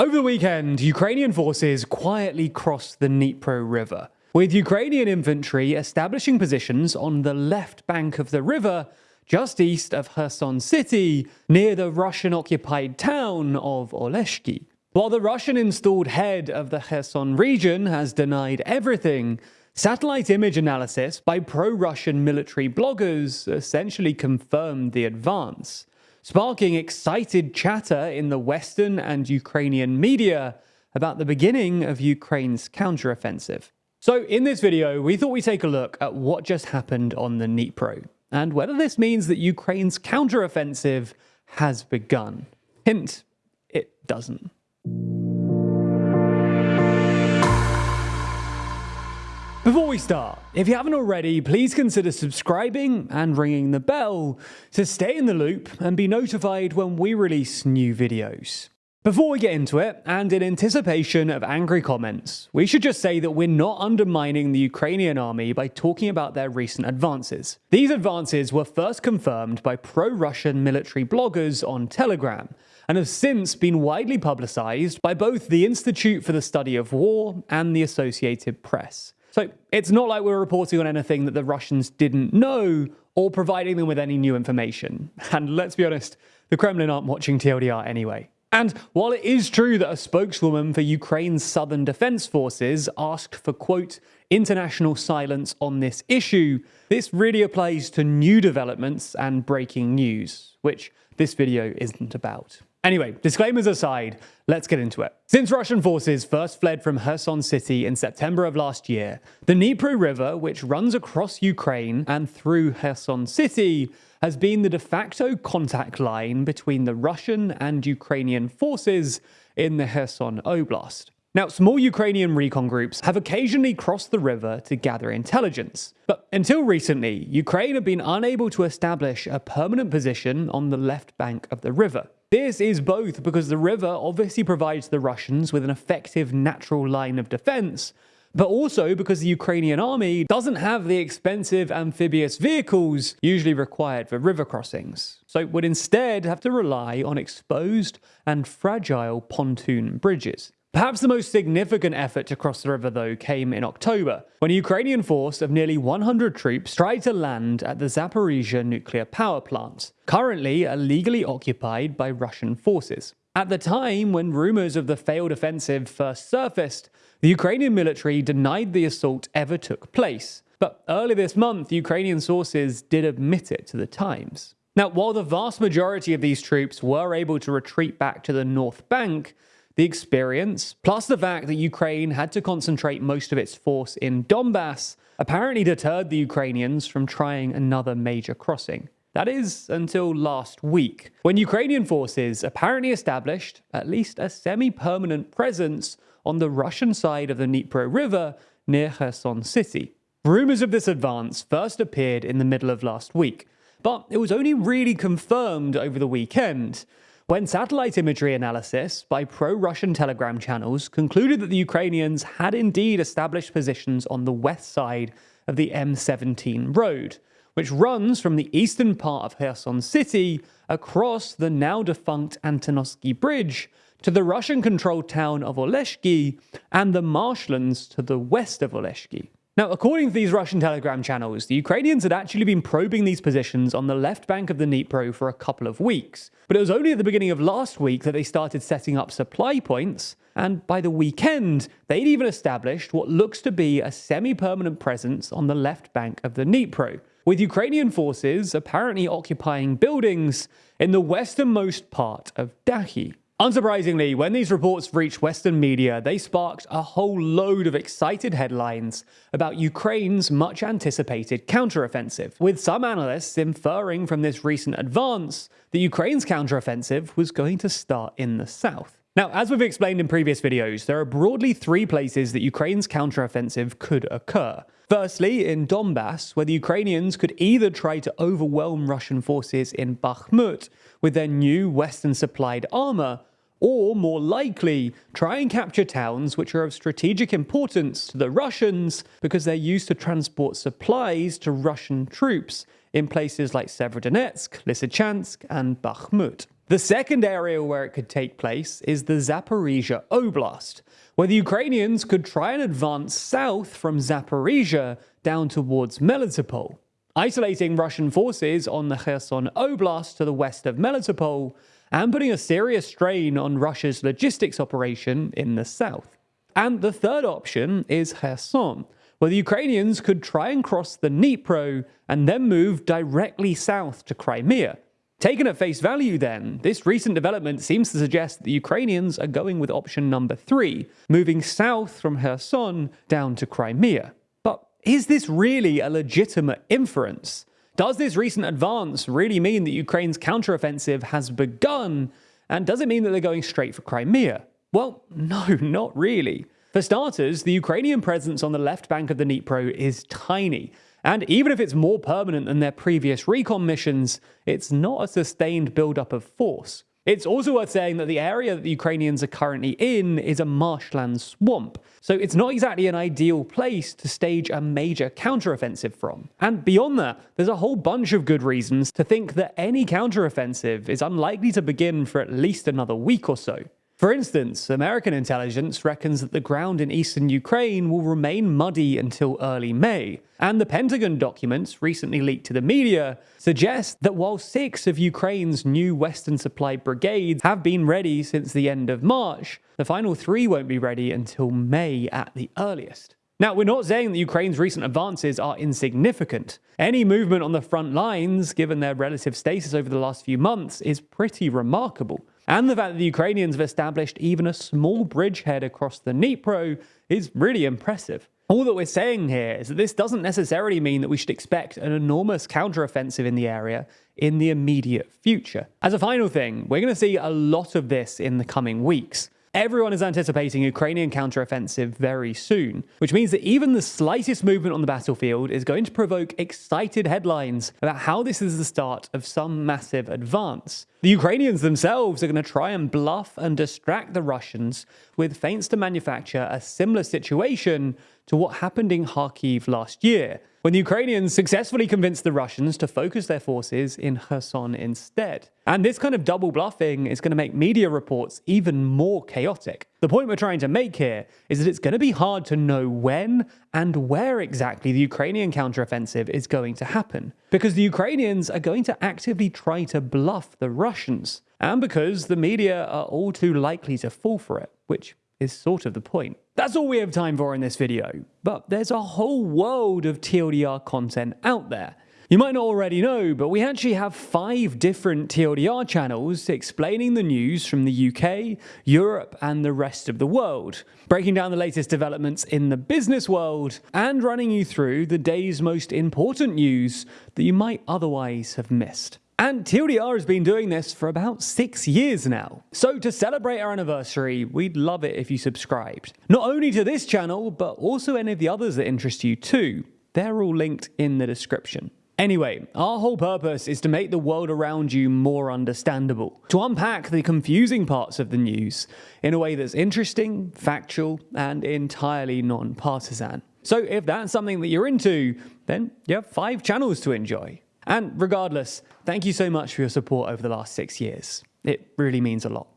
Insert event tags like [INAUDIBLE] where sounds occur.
Over the weekend, Ukrainian forces quietly crossed the Dnipro River, with Ukrainian infantry establishing positions on the left bank of the river just east of Kherson city, near the Russian-occupied town of Oleshki. While the Russian-installed head of the Kherson region has denied everything, satellite image analysis by pro-Russian military bloggers essentially confirmed the advance sparking excited chatter in the Western and Ukrainian media about the beginning of Ukraine's counteroffensive. So in this video, we thought we'd take a look at what just happened on the Dnipro, and whether this means that Ukraine's counteroffensive has begun. Hint, it doesn't. Before we start, if you haven't already, please consider subscribing and ringing the bell to stay in the loop and be notified when we release new videos. Before we get into it, and in anticipation of angry comments, we should just say that we're not undermining the Ukrainian army by talking about their recent advances. These advances were first confirmed by pro-Russian military bloggers on Telegram, and have since been widely publicized by both the Institute for the Study of War and the Associated Press. So it's not like we're reporting on anything that the Russians didn't know or providing them with any new information. And let's be honest, the Kremlin aren't watching TLDR anyway. And while it is true that a spokeswoman for Ukraine's Southern Defense Forces asked for, quote, international silence on this issue, this really applies to new developments and breaking news, which this video isn't about. Anyway, disclaimers aside, let's get into it. Since Russian forces first fled from Kherson city in September of last year, the Dnipro River, which runs across Ukraine and through Kherson city, has been the de facto contact line between the Russian and Ukrainian forces in the Kherson Oblast. Now, small Ukrainian recon groups have occasionally crossed the river to gather intelligence, but until recently, Ukraine had been unable to establish a permanent position on the left bank of the river. This is both because the river obviously provides the Russians with an effective natural line of defense, but also because the Ukrainian army doesn't have the expensive amphibious vehicles usually required for river crossings, so would instead have to rely on exposed and fragile pontoon bridges. Perhaps the most significant effort to cross the river, though, came in October, when a Ukrainian force of nearly 100 troops tried to land at the Zaporizhia nuclear power plant, currently illegally occupied by Russian forces. At the time when rumors of the failed offensive first surfaced, the Ukrainian military denied the assault ever took place. But early this month, Ukrainian sources did admit it to the Times. Now, while the vast majority of these troops were able to retreat back to the North Bank, the experience, plus the fact that Ukraine had to concentrate most of its force in Donbass, apparently deterred the Ukrainians from trying another major crossing. That is, until last week, when Ukrainian forces apparently established at least a semi-permanent presence on the Russian side of the Dnipro River near Kherson city. Rumors of this advance first appeared in the middle of last week, but it was only really confirmed over the weekend, when satellite imagery analysis by pro-Russian telegram channels concluded that the Ukrainians had indeed established positions on the west side of the M17 road, which runs from the eastern part of Kherson city across the now defunct Antonovsky Bridge to the Russian-controlled town of Oleshki and the marshlands to the west of Oleshki. Now, according to these Russian telegram channels, the Ukrainians had actually been probing these positions on the left bank of the Dnipro for a couple of weeks, but it was only at the beginning of last week that they started setting up supply points, and by the weekend, they'd even established what looks to be a semi-permanent presence on the left bank of the Dnipro, with Ukrainian forces apparently occupying buildings in the westernmost part of Dakhi. Unsurprisingly, when these reports reached Western media, they sparked a whole load of excited headlines about Ukraine's much anticipated counteroffensive, with some analysts inferring from this recent advance that Ukraine's counteroffensive was going to start in the south. Now, as we've explained in previous videos, there are broadly three places that Ukraine's counteroffensive could occur. Firstly, in Donbass, where the Ukrainians could either try to overwhelm Russian forces in Bakhmut with their new Western supplied armor, or more likely, try and capture towns which are of strategic importance to the Russians because they're used to transport supplies to Russian troops in places like Severodonetsk, Lysychansk, and Bakhmut. The second area where it could take place is the Zaporizhia Oblast, where the Ukrainians could try and advance south from Zaporizhia down towards Melitopol, isolating Russian forces on the Kherson Oblast to the west of Melitopol and putting a serious strain on Russia's logistics operation in the south. And the third option is Kherson, where the Ukrainians could try and cross the Dnipro and then move directly south to Crimea, Taken at face value, then, this recent development seems to suggest that the Ukrainians are going with option number three, moving south from Kherson down to Crimea. But is this really a legitimate inference? Does this recent advance really mean that Ukraine's counteroffensive has begun? And does it mean that they're going straight for Crimea? Well, [LAUGHS] no, not really. For starters, the Ukrainian presence on the left bank of the Dnipro is tiny, and even if it's more permanent than their previous recon missions, it's not a sustained buildup of force. It's also worth saying that the area that the Ukrainians are currently in is a marshland swamp, so it's not exactly an ideal place to stage a major counteroffensive from. And beyond that, there's a whole bunch of good reasons to think that any counteroffensive is unlikely to begin for at least another week or so. For instance, American intelligence reckons that the ground in eastern Ukraine will remain muddy until early May, and the Pentagon documents, recently leaked to the media, suggest that while six of Ukraine's new Western supply brigades have been ready since the end of March, the final three won't be ready until May at the earliest. Now, we're not saying that Ukraine's recent advances are insignificant. Any movement on the front lines, given their relative status over the last few months, is pretty remarkable. And the fact that the Ukrainians have established even a small bridgehead across the Dnipro is really impressive. All that we're saying here is that this doesn't necessarily mean that we should expect an enormous counteroffensive in the area in the immediate future. As a final thing, we're going to see a lot of this in the coming weeks. Everyone is anticipating Ukrainian counteroffensive very soon, which means that even the slightest movement on the battlefield is going to provoke excited headlines about how this is the start of some massive advance. The Ukrainians themselves are going to try and bluff and distract the Russians with feints to manufacture a similar situation to what happened in Kharkiv last year, when the Ukrainians successfully convinced the Russians to focus their forces in Kherson instead. And this kind of double bluffing is going to make media reports even more chaotic. The point we're trying to make here is that it's going to be hard to know when and where exactly the Ukrainian counteroffensive is going to happen, because the Ukrainians are going to actively try to bluff the Russians, and because the media are all too likely to fall for it, which is sort of the point. That's all we have time for in this video, but there's a whole world of TLDR content out there. You might not already know, but we actually have five different TLDR channels explaining the news from the UK, Europe, and the rest of the world, breaking down the latest developments in the business world, and running you through the day's most important news that you might otherwise have missed. And TLDR has been doing this for about six years now. So to celebrate our anniversary, we'd love it if you subscribed. Not only to this channel, but also any of the others that interest you too. They're all linked in the description. Anyway, our whole purpose is to make the world around you more understandable, to unpack the confusing parts of the news in a way that's interesting, factual, and entirely non-partisan. So if that's something that you're into, then you have five channels to enjoy. And regardless, thank you so much for your support over the last six years. It really means a lot.